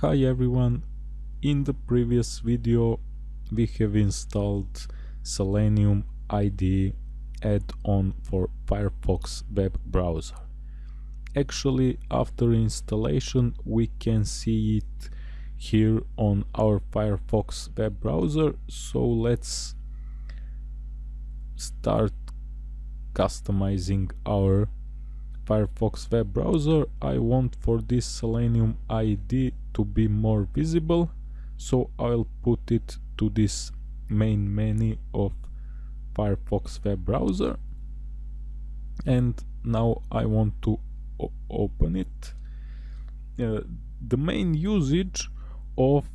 Hi everyone, in the previous video we have installed Selenium IDE add-on for Firefox web browser. Actually after installation we can see it here on our Firefox web browser. So let's start customizing our Firefox web browser. I want for this Selenium IDE to be more visible so I'll put it to this main menu of Firefox web browser. And now I want to open it. Uh, the main usage of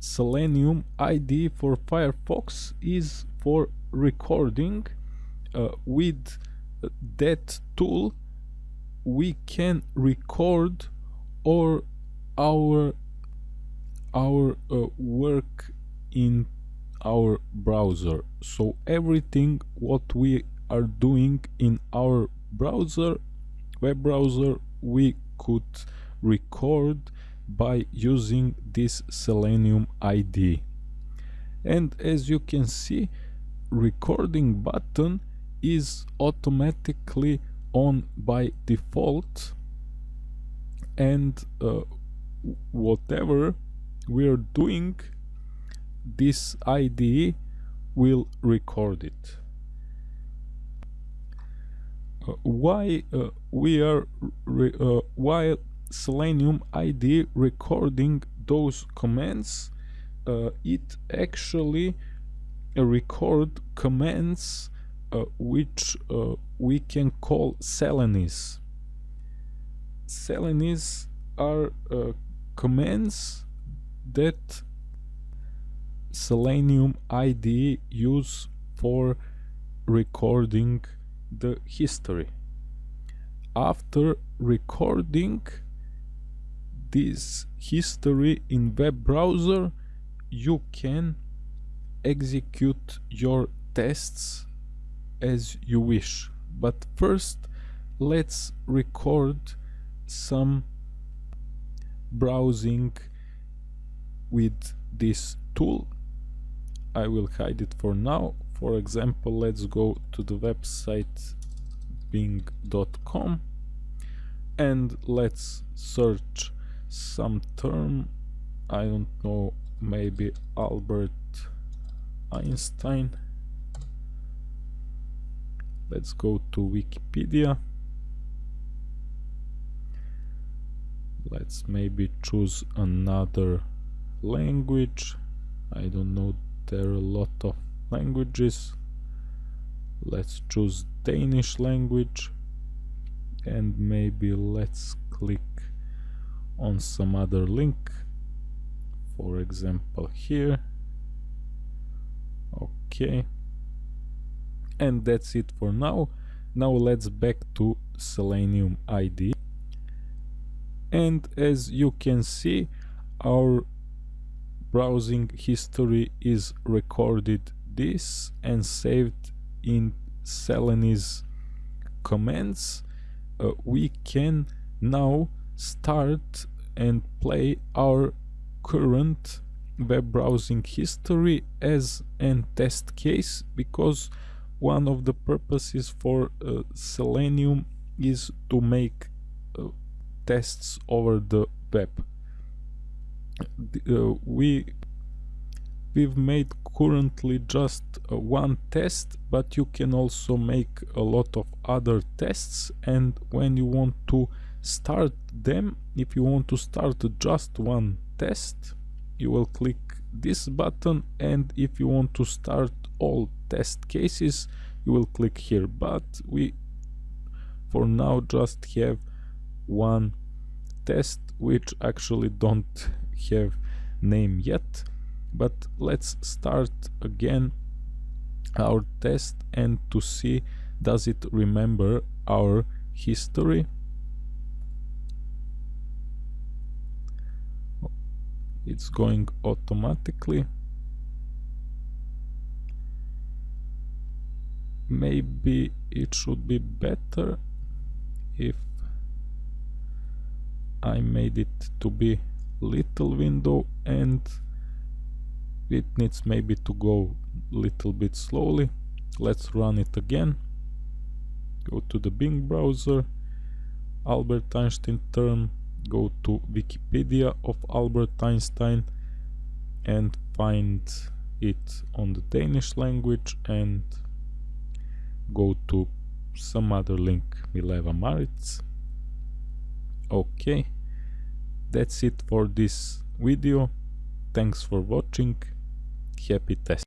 Selenium IDE for Firefox is for recording uh, with that tool we can record or our our uh, work in our browser. So everything what we are doing in our browser web browser we could record by using this selenium IDE and as you can see recording button is automatically on by default. And uh, whatever we are doing this IDE will record it uh, why uh, we are uh, why Selenium IDE recording those commands uh, it actually record commands uh, which uh, we can call Selenese. Selenese are commands that Selenium IDE use for recording the history. After recording this history in web browser, you can execute your tests as you wish but first let's record some browsing with this tool. I will hide it for now. For example let's go to the website bing.com and let's search some term. I don't know maybe Albert Einstein. Let's go to Wikipedia. Let's maybe choose another language. I don't know there are a lot of languages. Let's choose Danish language and maybe let's click on some other link. For example here. Okay. And that's it for now. Now let's back to selenium IDE and as you can see our browsing history is recorded this and saved in Selenese commands uh, we can now start and play our current web browsing history as an test case because one of the purposes for uh, Selenium is to make uh, tests over the web. Uh, we we've made currently just uh, one test but you can also make a lot of other tests. And when you want to start them if you want to start just one test you will click this button. And if you want to start all test cases you will click here. But we for now just have one test which actually don't have name yet but let's start again our test and to see does it remember our history? It's going automatically. Maybe it should be better if I made it to be little window and it needs maybe to go little bit slowly. Let's run it again. Go to the Bing browser. Albert Einstein term. Go to Wikipedia of Albert Einstein and find it on the Danish language and go to some other link Mileva Marić. Okay that's it for this video. Thanks for watching. Happy test